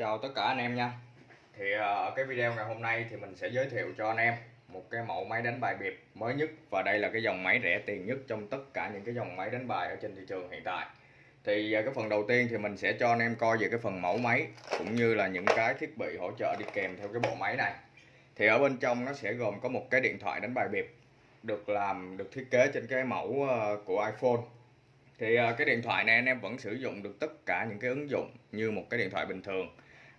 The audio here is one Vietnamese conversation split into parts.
Chào tất cả anh em nha. Thì ờ, ở cái video ngày hôm nay thì mình sẽ giới thiệu cho anh em một cái mẫu máy đánh bài biệt mới nhất. Và đây là cái dòng máy rẻ tiền nhất trong tất cả những cái dòng máy đánh bài ở trên thị trường hiện tại. Thì ờ, cái phần đầu tiên thì mình sẽ cho anh em coi về cái phần mẫu máy cũng như là những cái thiết bị hỗ trợ đi kèm theo cái bộ máy này. Thì ở bên trong nó sẽ gồm có một cái điện thoại đánh bài biệt được làm, được thiết kế trên cái mẫu ờ, của iPhone. Thì cái điện thoại này anh em vẫn sử dụng được tất cả những cái ứng dụng như một cái điện thoại bình thường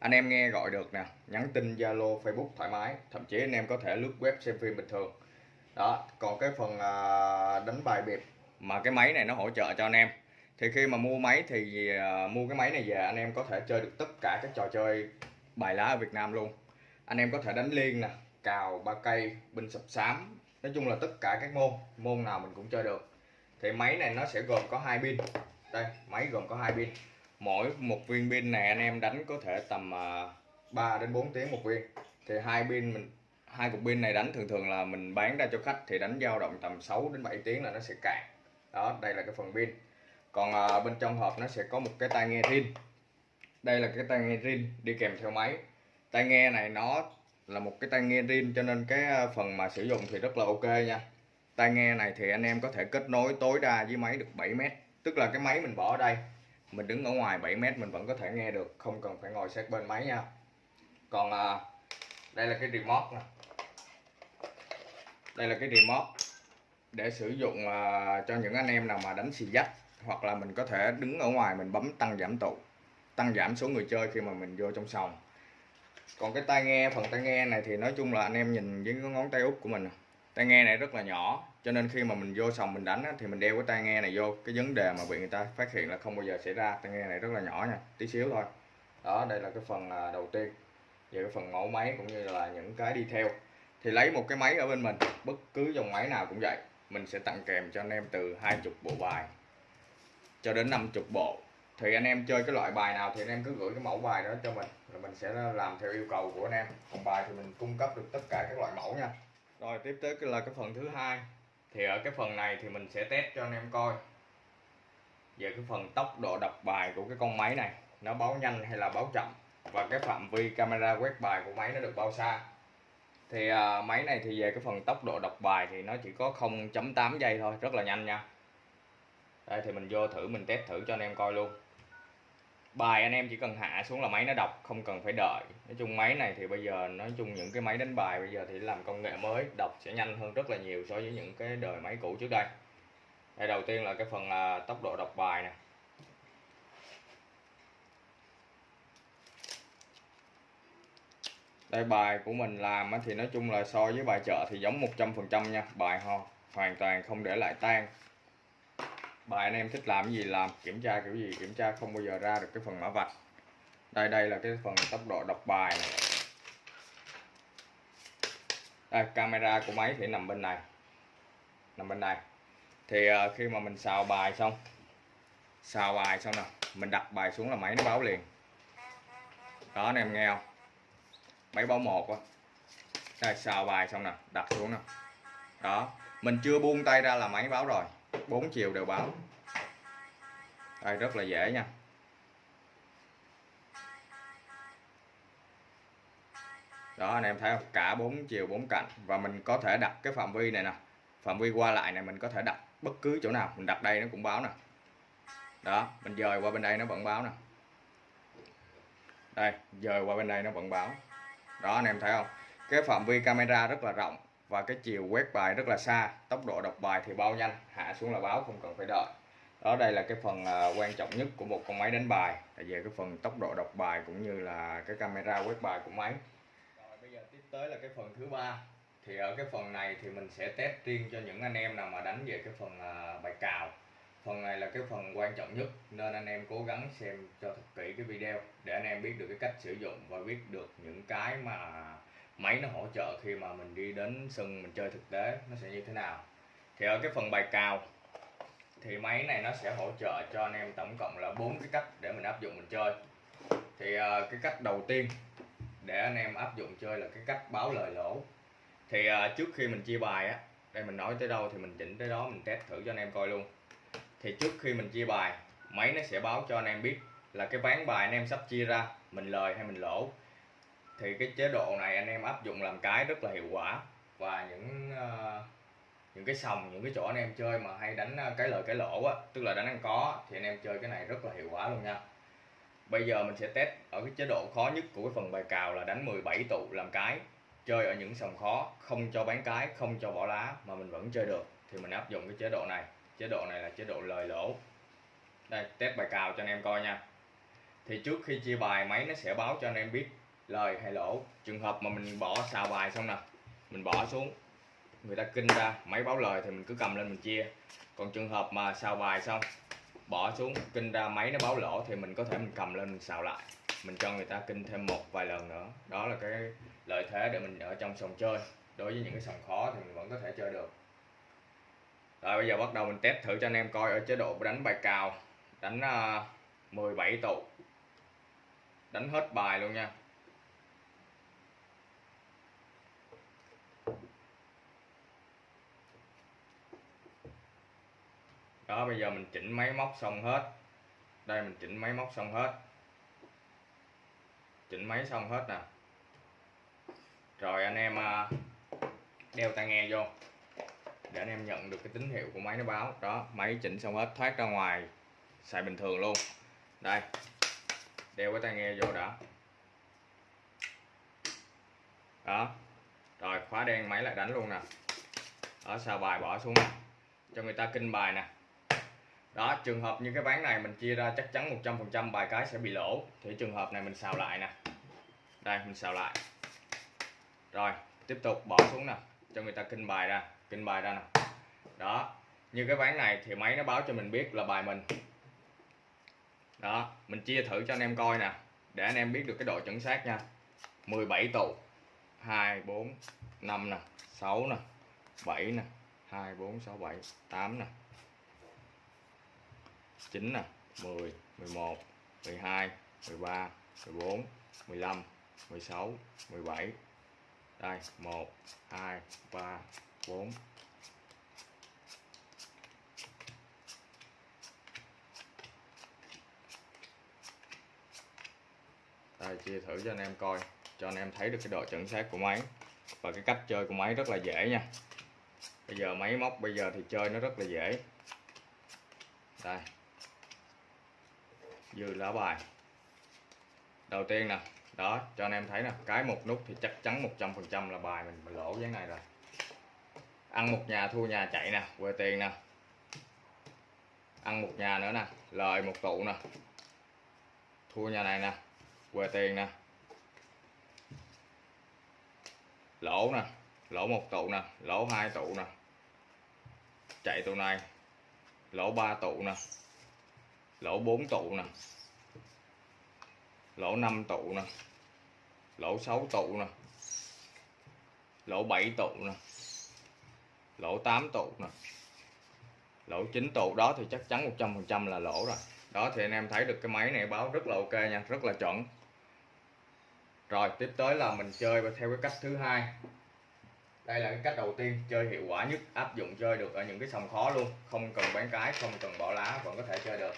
anh em nghe gọi được nè, nhắn tin Zalo, Facebook thoải mái, thậm chí anh em có thể lướt web xem phim bình thường. Đó, còn cái phần à, đánh bài biệt mà cái máy này nó hỗ trợ cho anh em. Thì khi mà mua máy thì à, mua cái máy này về, anh em có thể chơi được tất cả các trò chơi bài lá ở Việt Nam luôn. Anh em có thể đánh liên nè, cào, ba cây, binh sập sám, nói chung là tất cả các môn môn nào mình cũng chơi được. Thì máy này nó sẽ gồm có hai pin. Đây, máy gồm có hai pin mỗi một viên pin này anh em đánh có thể tầm à, 3 đến 4 tiếng một viên. Thì hai pin mình hai cục pin này đánh thường thường là mình bán ra cho khách thì đánh dao động tầm 6 đến 7 tiếng là nó sẽ cạn. Đó đây là cái phần pin. Còn à, bên trong hộp nó sẽ có một cái tai nghe rin. Đây là cái tai nghe rin đi kèm theo máy. Tai nghe này nó là một cái tai nghe rin cho nên cái à, phần mà sử dụng thì rất là ok nha. Tai nghe này thì anh em có thể kết nối tối đa với máy được 7 mét tức là cái máy mình bỏ ở đây mình đứng ở ngoài 7 mét mình vẫn có thể nghe được không cần phải ngồi sát bên máy nha. Còn à, đây là cái remote nè. Đây là cái remote để sử dụng à, cho những anh em nào mà đánh xì dắt hoặc là mình có thể đứng ở ngoài mình bấm tăng giảm tụ tăng giảm số người chơi khi mà mình vô trong sòng. Còn cái tai nghe phần tai nghe này thì nói chung là anh em nhìn với cái ngón tay út của mình tai nghe này rất là nhỏ cho nên khi mà mình vô sòng mình đánh á, thì mình đeo cái tai nghe này vô cái vấn đề mà bị người ta phát hiện là không bao giờ xảy ra. Tai nghe này rất là nhỏ nha tí xíu thôi. Đó đây là cái phần à, đầu tiên về cái phần mẫu máy cũng như là những cái đi theo. Thì lấy một cái máy ở bên mình bất cứ dòng máy nào cũng vậy mình sẽ tặng kèm cho anh em từ 20 bộ bài cho đến 50 bộ. Thì anh em chơi cái loại bài nào thì anh em cứ gửi cái mẫu bài đó cho mình rồi mình sẽ làm theo yêu cầu của anh em. Còn bài thì mình cung cấp được tất cả các loại mẫu nha rồi tiếp tới là cái phần thứ hai. Thì ở cái phần này thì mình sẽ test cho anh em coi. Về cái phần tốc độ đọc bài của cái con máy này nó báo nhanh hay là báo chậm? Và cái phạm vi camera quét bài của máy nó được bao xa? Thì à, máy này thì về cái phần tốc độ đọc bài thì nó chỉ có 0.8 giây thôi rất là nhanh nha. Đây thì mình vô thử mình test thử cho anh em coi luôn bài anh em chỉ cần hạ xuống là máy nó đọc, không cần phải đợi. Nói chung máy này thì bây giờ, nói chung những cái máy đánh bài bây giờ thì làm công nghệ mới, đọc sẽ nhanh hơn rất là nhiều so với những cái đời máy cũ trước đây. Đây, đầu tiên là cái phần là tốc độ đọc bài nè. Đây, bài của mình làm thì nói chung là so với bài chợ thì giống 100% nha, bài ho, hoàn toàn không để lại tan bài anh em thích làm cái gì làm kiểm tra kiểu gì kiểm tra không bao giờ ra được cái phần mã vạch. Đây đây là cái phần tốc độ đọc bài này. đây camera của máy thì nằm bên này. Nằm bên này. Thì uh, khi mà mình xào bài xong xào bài xong nè mình đặt bài xuống là máy nó báo liền. Đó anh em nghe không? Máy báo một á. Đây xào bài xong nè đặt xuống nè. Đó mình chưa buông tay ra là máy báo rồi bốn chiều đều báo đây, rất là dễ nha. Đó, anh em thấy không? Cả bốn chiều bốn cạnh. Và mình có thể đặt cái phạm vi này nè. Phạm vi qua lại này mình có thể đặt bất cứ chỗ nào. Mình đặt đây nó cũng báo nè. Đó, mình dời qua bên đây nó vẫn báo nè. Đây, dời qua bên đây nó vẫn báo. Đó, anh em thấy không? Cái phạm vi camera rất là rộng và cái chiều quét bài rất là xa, tốc độ đọc bài thì bao nhanh, hạ xuống là báo, không cần phải đợi. Đó, đây là cái phần à, quan trọng nhất của một con máy đánh bài. Về cái phần tốc độ đọc bài cũng như là cái camera quét bài của máy. Rồi, bây giờ tiếp tới là cái phần thứ ba. Thì ở cái phần này thì mình sẽ test riêng cho những anh em nào mà đánh về cái phần à, bài cào. Phần này là cái phần quan trọng nhất, nên anh em cố gắng xem cho thật kỹ cái video để anh em biết được cái cách sử dụng và biết được những cái mà máy nó hỗ trợ khi mà mình đi đến sân mình chơi thực tế, nó sẽ như thế nào? Thì ở cái phần bài cào, thì máy này nó sẽ hỗ trợ cho anh em tổng cộng là bốn cái cách để mình áp dụng mình chơi. Thì ờ, cái cách đầu tiên để anh em áp dụng chơi là cái cách báo lời lỗ. Thì ờ, trước khi mình chia bài á, đây mình nói tới đâu thì mình chỉnh tới đó, mình test thử cho anh em coi luôn. Thì trước khi mình chia bài, máy nó sẽ báo cho anh em biết là cái ván bài anh em sắp chia ra, mình lời hay mình lỗ thì cái chế độ này anh em áp dụng làm cái rất là hiệu quả. Và những uh, những cái sòng những cái chỗ anh em chơi mà hay đánh ờ, cái lời cái lỗ á tức là đánh ăn có thì anh em chơi cái này rất là hiệu quả luôn nha. Bây giờ mình sẽ test ở cái chế độ khó nhất của cái phần bài cào là đánh 17 tụ làm cái chơi ở những sòng khó không cho bán cái không cho bỏ lá mà mình vẫn chơi được. Thì mình áp dụng cái chế độ này. Chế độ này là chế độ lời lỗ. Đây test bài cào cho anh em coi nha. Thì trước khi chia bài máy nó sẽ báo cho anh em biết lời hay lỗ trường hợp mà mình bỏ xào bài xong nè mình bỏ xuống người ta kinh ra máy báo lời thì mình cứ cầm lên mình chia. Còn trường hợp mà xào bài xong bỏ xuống kinh ra máy nó báo lỗ thì mình có thể mình cầm lên mình xào lại. Mình cho người ta kinh thêm một vài lần nữa. Đó là cái lợi thế để mình ở trong sòng chơi. Đối với những cái sòng khó thì mình vẫn có thể chơi được. Rồi bây giờ bắt đầu mình test thử cho anh em coi ở chế độ đánh bài cào. Đánh à, uh, 17 tụ. Đánh hết bài luôn nha. Đó, bây giờ mình chỉnh máy móc xong hết. Đây, mình chỉnh máy móc xong hết. Chỉnh máy xong hết nè. Rồi, anh em à, đeo tai nghe vô. Để anh em nhận được cái tín hiệu của máy nó báo. Đó, máy chỉnh xong hết, thoát ra ngoài, xài bình thường luôn. Đây, đeo cái tai nghe vô đã. Đó, rồi, khóa đen máy lại đánh luôn nè. Ở, sao bài bỏ xuống? Cho người ta kinh bài nè đó, trường hợp như cái ván này mình chia ra chắc chắn 100% bài cái sẽ bị lỗ. Thì trường hợp này mình xào lại nè. Đây, mình xào lại. Rồi, tiếp tục bỏ xuống nè, cho người ta kinh bài ra, kinh bài ra nè. Đó, như cái ván này thì máy nó báo cho mình biết là bài mình. Đó, mình chia thử cho anh em coi nè, để anh em biết được cái độ chuẩn xác nha. 17 tụ 2 4 5 nè 6 nè 7 nè 2 4 6 7 8 nè. 9 nè 10 11 12 13 14 15 16 17 đây 1 2 3 4 đây, chia thử cho anh em coi, cho anh em thấy được cái độ chuẩn xác của máy. Và cái cách chơi của máy rất là dễ nha. Bây giờ máy móc bây giờ thì chơi nó rất là dễ. Đây dư lá bài. Đầu tiên nè đó cho anh em thấy nè cái một nút thì chắc chắn 100% là bài mình, mình lỗ cái này rồi. Ăn một nhà thua nhà chạy nè quê tiền nè. Ăn một nhà nữa nè lời một tụ nè. Thua nhà này nè quê tiền nè. Lỗ nè lỗ một tụ nè lỗ hai tụ nè. Chạy tụ này lỗ ba tụ nè lỗ 4 tụ nè. Lỗ 5 tụ nè. Lỗ 6 tụ nè. Lỗ 7 tụ nè. Lỗ 8 tụ nè. Lỗ 9 tụ, đó thì chắc chắn 100% là lỗ rồi. Đó thì anh em thấy được cái máy này báo rất là ok nha, rất là chuẩn. Rồi, tiếp tới là mình chơi theo cái cách thứ hai. Đây là cái cách đầu tiên, chơi hiệu quả nhất, áp dụng chơi được ở những cái sòng khó luôn. Không cần bán cái, không cần bỏ lá, vẫn có thể chơi được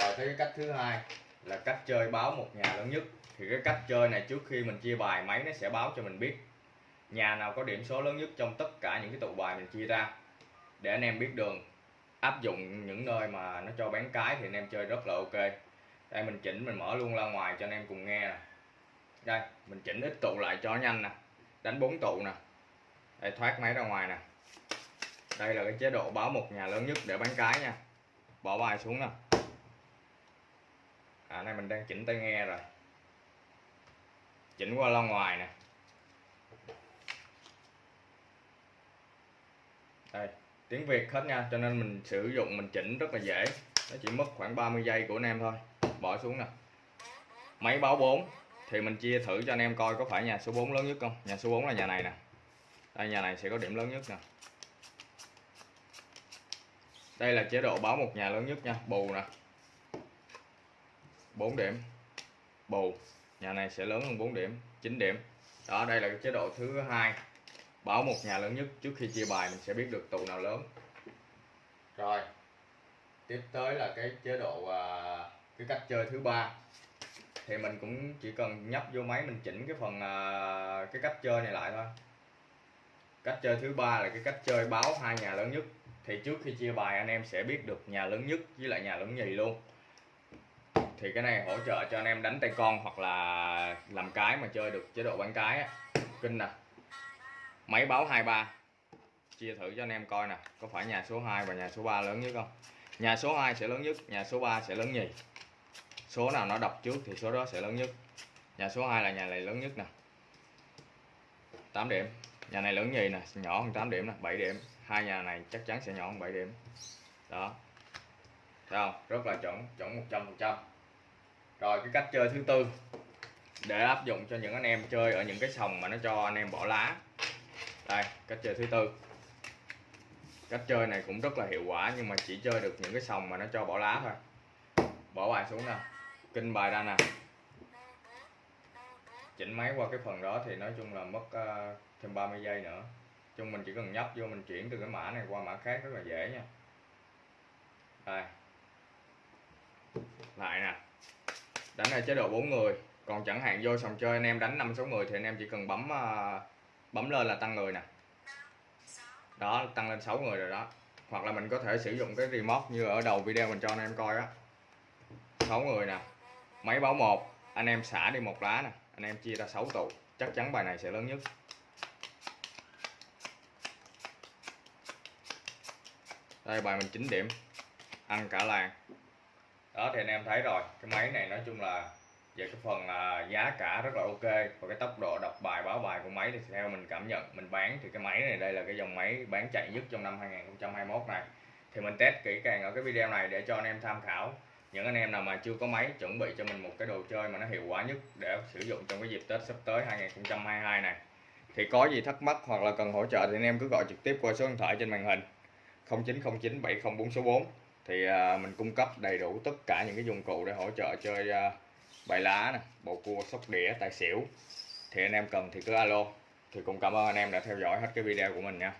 rồi tới cái cách thứ hai là cách chơi báo một nhà lớn nhất. Thì cái cách chơi này trước khi mình chia bài, máy nó sẽ báo cho mình biết nhà nào có điểm số lớn nhất trong tất cả những cái tụ bài mình chia ra. Để anh em biết đường, áp dụng những nơi mà nó cho bán cái thì anh em chơi rất là ok. Đây, mình chỉnh, mình mở luôn ra ngoài cho anh em cùng nghe nè. Đây, mình chỉnh ít tụ lại cho nhanh nè. Đánh bốn tụ nè. Đây, thoát máy ra ngoài nè. Đây là cái chế độ báo một nhà lớn nhất để bán cái nha. Bỏ bài xuống nè à này mình đang chỉnh tai nghe rồi. Chỉnh qua loa ngoài nè. Đây, tiếng Việt hết nha, cho nên mình sử dụng, mình chỉnh rất là dễ. Nó chỉ mất khoảng 30 giây của anh em thôi. Bỏ xuống nè. Máy báo 4 thì mình chia thử cho anh em coi có phải nhà số 4 lớn nhất không? Nhà số 4 là nhà này nè. Đây, nhà này sẽ có điểm lớn nhất nè. Đây là chế độ báo một nhà lớn nhất nha, bù nè. 4 điểm. Bù. Nhà này sẽ lớn hơn 4 điểm 9 điểm. Đó đây là cái chế độ thứ hai. Báo một nhà lớn nhất trước khi chia bài mình sẽ biết được tụ nào lớn. Rồi. Tiếp tới là cái chế độ à, cái cách chơi thứ ba. Thì mình cũng chỉ cần nhấp vô máy mình chỉnh cái phần à, cái cách chơi này lại thôi. Cách chơi thứ ba là cái cách chơi báo hai nhà lớn nhất. Thì trước khi chia bài anh em sẽ biết được nhà lớn nhất với lại nhà lớn nhì luôn thì cái này hỗ trợ cho anh em đánh tay con hoặc là làm cái mà chơi được chế độ bán cái á. Kinh nè. Máy báo 23 chia thử cho anh em coi nè. Có phải nhà số 2 và nhà số 3 lớn nhất không? Nhà số 2 sẽ lớn nhất, nhà số 3 sẽ lớn nhì. Số nào nó đọc trước thì số đó sẽ lớn nhất. Nhà số 2 là nhà này lớn nhất nè. 8 điểm. Nhà này lớn nhì nè, nhỏ hơn 8 điểm nè 7 điểm. Hai nhà này chắc chắn sẽ nhỏ hơn 7 điểm. Đó. Thấy không? Rất là chuẩn chuẩn 100 phần trăm rồi cái cách chơi thứ tư. Để áp dụng cho những anh em chơi ở những cái sòng mà nó cho anh em bỏ lá. Đây cách chơi thứ tư. Cách chơi này cũng rất là hiệu quả nhưng mà chỉ chơi được những cái sòng mà nó cho bỏ lá thôi. Bỏ bài xuống nè. Kinh bài ra nè. Chỉnh máy qua cái phần đó thì nói chung là mất uh, thêm 30 giây nữa. Chung mình chỉ cần nhấp vô mình chuyển từ cái mã này qua mã khác rất là dễ nha. Đây. Lại nè đánh ở chế độ 4 người. Còn chẳng hạn vô sòng chơi anh em đánh năm sáu người thì anh em chỉ cần bấm ờ, bấm lên là tăng người nè. Đó, tăng lên 6 người rồi đó. Hoặc là mình có thể sử dụng cái remote như ở đầu video mình cho anh em coi á. 6 người nè. Máy báo một. Anh em xả đi một lá nè. Anh em chia ra 6 tụ. Chắc chắn bài này sẽ lớn nhất. Đây, bài mình 9 điểm. Ăn cả làng đó thì anh em thấy rồi. Cái máy này nói chung là về cái phần à, giá cả rất là ok. Và cái tốc độ đọc bài báo bài của máy thì theo mình cảm nhận mình bán thì cái máy này đây là cái dòng máy bán chạy nhất trong năm 2021 này. Thì mình test kỹ càng ở cái video này để cho anh em tham khảo. Những anh em nào mà chưa có máy chuẩn bị cho mình một cái đồ chơi mà nó hiệu quả nhất để sử dụng trong cái dịp Tết sắp tới 2022 này. Thì có gì thắc mắc hoặc là cần hỗ trợ thì anh em cứ gọi trực tiếp qua số điện thoại trên màn hình. 0909 704 số 4 thì à, mình cung cấp đầy đủ tất cả những cái dụng cụ để hỗ trợ chơi à, bài lá nè, bầu cua, sóc đĩa, tài xỉu. Thì anh em cần thì cứ alo. Thì cũng cảm ơn anh em đã theo dõi hết cái video của mình nha.